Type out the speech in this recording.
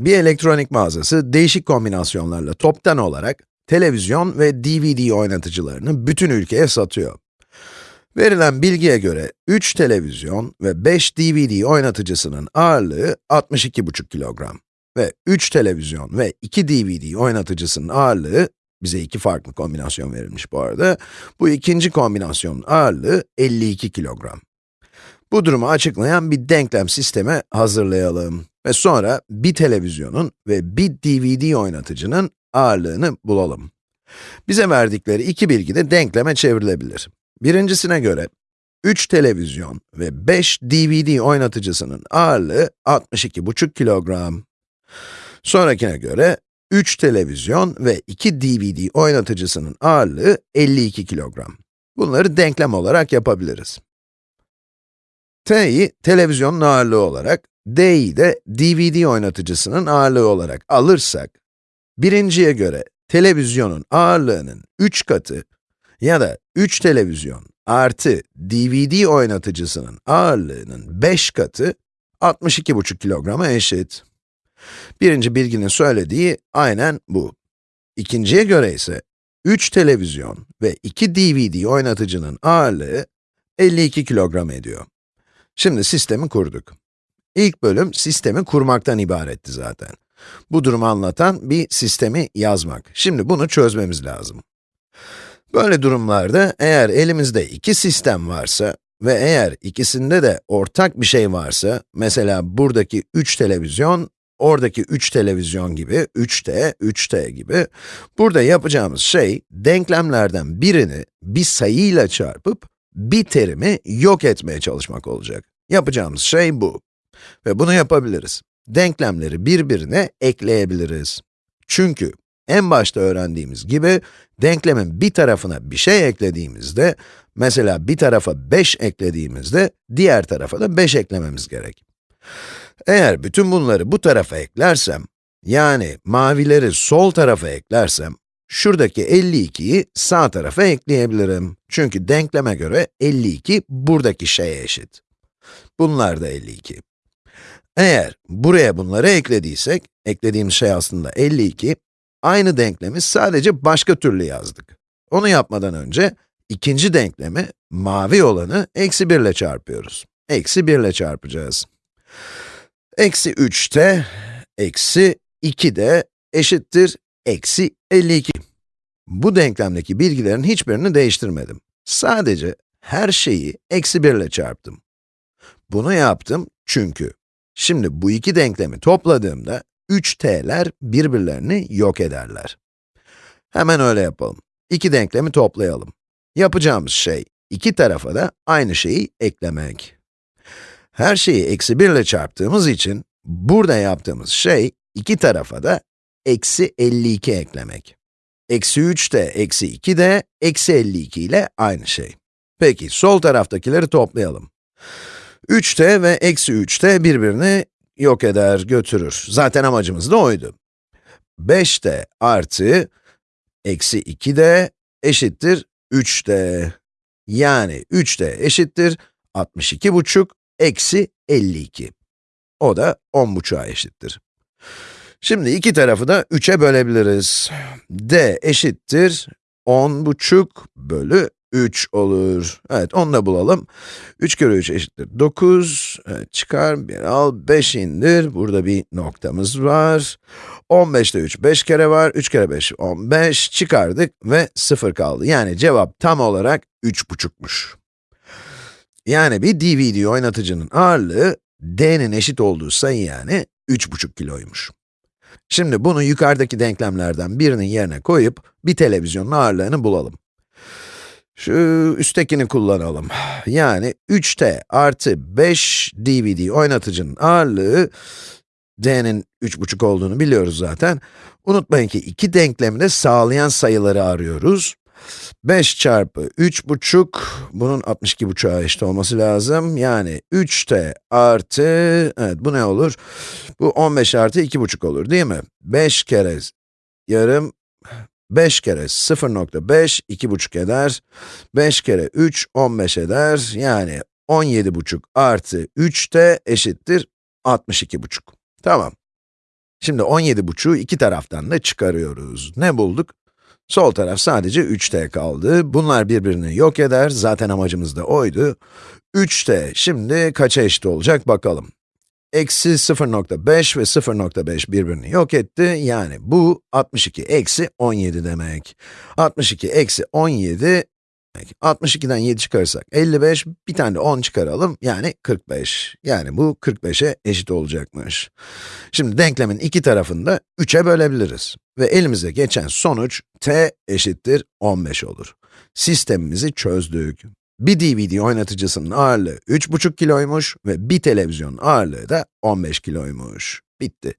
bir elektronik mağazası değişik kombinasyonlarla toptan olarak televizyon ve DVD oynatıcılarını bütün ülkeye satıyor. Verilen bilgiye göre 3 televizyon ve 5 DVD oynatıcısının ağırlığı 62,5 kilogram ve 3 televizyon ve 2 DVD oynatıcısının ağırlığı, bize iki farklı kombinasyon verilmiş bu arada, bu ikinci kombinasyonun ağırlığı 52 kilogram. Bu durumu açıklayan bir denklem sistemi hazırlayalım ve sonra bir televizyonun ve bir DVD oynatıcının ağırlığını bulalım. Bize verdikleri iki bilgi de denkleme çevrilebilir. Birincisine göre, 3 televizyon ve 5 DVD oynatıcısının ağırlığı 62,5 kilogram. Sonrakine göre, 3 televizyon ve 2 DVD oynatıcısının ağırlığı 52 kilogram. Bunları denklem olarak yapabiliriz. T'yi televizyonun ağırlığı olarak, D'yi de DVD oynatıcısının ağırlığı olarak alırsak, birinciye göre televizyonun ağırlığının 3 katı ya da 3 televizyon artı DVD oynatıcısının ağırlığının 5 katı 62,5 kilograma eşit. Birinci bilginin söylediği aynen bu. İkinciye göre ise 3 televizyon ve 2 DVD oynatıcının ağırlığı 52 kilogram ediyor. Şimdi sistemi kurduk. İlk bölüm sistemi kurmaktan ibaretti zaten. Bu durumu anlatan bir sistemi yazmak. Şimdi bunu çözmemiz lazım. Böyle durumlarda eğer elimizde iki sistem varsa ve eğer ikisinde de ortak bir şey varsa, mesela buradaki 3 televizyon, oradaki 3 televizyon gibi, 3t, 3t gibi, burada yapacağımız şey, denklemlerden birini bir sayıyla çarpıp, bir terimi yok etmeye çalışmak olacak. Yapacağımız şey bu. Ve bunu yapabiliriz. Denklemleri birbirine ekleyebiliriz. Çünkü en başta öğrendiğimiz gibi, denklemin bir tarafına bir şey eklediğimizde, mesela bir tarafa 5 eklediğimizde, diğer tarafa da 5 eklememiz gerek. Eğer bütün bunları bu tarafa eklersem, yani mavileri sol tarafa eklersem, şuradaki 52'yi sağ tarafa ekleyebilirim. Çünkü denkleme göre 52 buradaki şeye eşit. Bunlar da 52. Eğer buraya bunları eklediysek, eklediğimiz şey aslında 52, aynı denklemi sadece başka türlü yazdık. Onu yapmadan önce, ikinci denklemi, mavi olanı, eksi 1 ile çarpıyoruz. Eksi 1 ile çarpacağız. Eksi 3t, eksi 2 de eşittir eksi 52. Bu denklemdeki bilgilerin hiçbirini değiştirmedim. Sadece her şeyi eksi 1 ile çarptım. Bunu yaptım çünkü, şimdi bu iki denklemi topladığımda, 3t'ler birbirlerini yok ederler. Hemen öyle yapalım. İki denklemi toplayalım. Yapacağımız şey, iki tarafa da aynı şeyi eklemek. Her şeyi eksi 1 ile çarptığımız için, burada yaptığımız şey, iki tarafa da eksi 52 eklemek. Eksi 3 de, eksi 2 de, eksi 52 ile aynı şey. Peki, sol taraftakileri toplayalım. 3t ve eksi 3t birbirini yok eder, götürür. Zaten amacımız da oydu. 5t artı eksi 2d eşittir 3d. Yani 3d eşittir 62 buçuk eksi 52. O da 10 buçuğa eşittir. Şimdi iki tarafı da 3'e bölebiliriz. d eşittir 10 buçuk bölü 3 olur. Evet, onu da bulalım. 3 kere 3 eşittir 9. Evet, çıkar, bir al, 5 indir. Burada bir noktamız var. 15'te 3, 5 kere var. 3 kere 5, 15. Çıkardık ve 0 kaldı. Yani cevap tam olarak 3,5'muş. Yani bir DVD oynatıcının ağırlığı, d'nin eşit olduğu sayı yani 3,5 kiloymuş. Şimdi bunu yukarıdaki denklemlerden birinin yerine koyup, bir televizyonun ağırlığını bulalım. Şu üsttekini kullanalım. Yani 3t artı 5 DVD oynatıcının ağırlığı, d'nin 3,5 olduğunu biliyoruz zaten. Unutmayın ki iki denklemi de sağlayan sayıları arıyoruz. 5 çarpı 3,5, bunun 62,5'a eşit olması lazım. Yani 3t artı, evet bu ne olur? Bu 15 artı 2,5 olur değil mi? 5 kere yarım 5 kere 0.5, 2,5 eder. 5 kere 3, 15 eder. Yani 17,5 artı 3 de eşittir 62,5. Tamam. Şimdi 17,5'u iki taraftan da çıkarıyoruz. Ne bulduk? Sol taraf sadece 3t kaldı. Bunlar birbirini yok eder, zaten amacımız da oydu. 3t şimdi kaça eşit olacak bakalım. Eksi 0.5 ve 0.5 birbirini yok etti, yani bu 62 eksi 17 demek. 62 eksi 17, 62'den 7 çıkarırsak 55, bir tane de 10 çıkaralım, yani 45. Yani bu 45'e eşit olacakmış. Şimdi denklemin iki tarafını da 3'e bölebiliriz. Ve elimize geçen sonuç t eşittir 15 olur. Sistemimizi çözdük. Bir DVD oynatıcısının ağırlığı 3,5 kiloymuş ve bir televizyonun ağırlığı da 15 kiloymuş. Bitti.